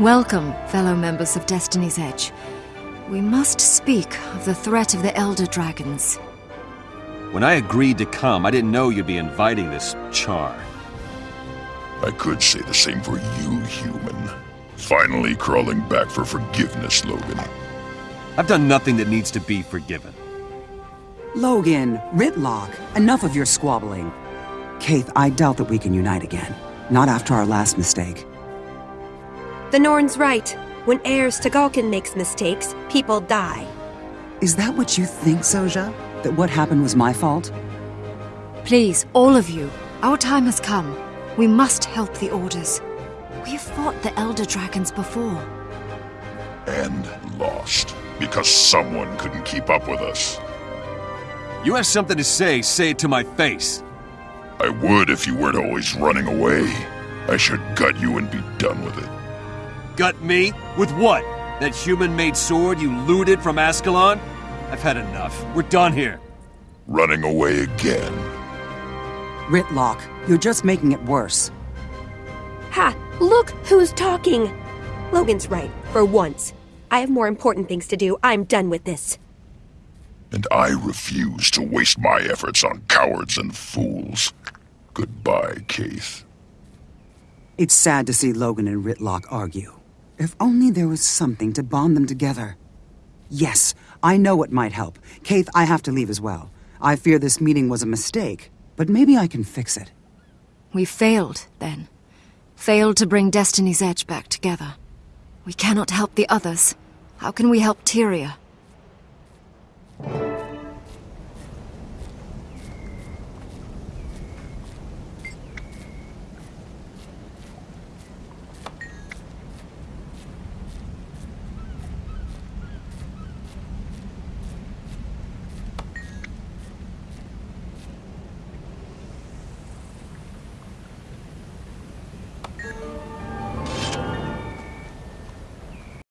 Welcome, fellow members of Destiny's Edge. We must speak of the threat of the Elder Dragons. When I agreed to come, I didn't know you'd be inviting this char. I could say the same for you, human. Finally crawling back for forgiveness, Logan. I've done nothing that needs to be forgiven. Logan, Rytlock, enough of your squabbling. Caithe, I doubt that we can unite again. Not after our last mistake. The Norn's right. When Eir Stegalkin makes mistakes, people die. Is that what you think, Zojja? That what happened was my fault? Please, all of you, our time has come. We must help the Orders. We have fought the Elder Dragons before. And lost. Because someone couldn't keep up with us. You have something to say, say it to my face. I would if you weren't always running away. I should gut you and be done with it. Gut me? With what? That human-made sword you looted from Ascalon? I've had enough. We're done here. Running away again. Rytlock, you're just making it worse. Ha! Look who's talking! Logan's right, for once. I have more important things to do. I'm done with this. And I refuse to waste my efforts on cowards and fools. Goodbye, Caithe. It's sad to see Logan and Rytlock argue. If only there was something to bond them together. Yes, I know what might help. Caithe, I have to leave as well. I fear this meeting was a mistake, but maybe I can fix it. We failed, then. Failed to bring Destiny's Edge back together. We cannot help the others. How can we help Tyria?